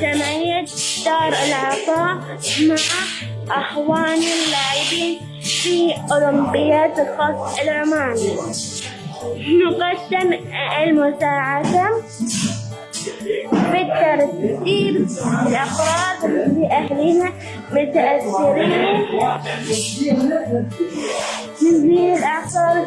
جمعية دار العطاء مع أخوان اللاعبين في أولمبياد الخط العماني نقدم المساعدة في الترتيب لأهلنا متأثرين. من ذي الأعصار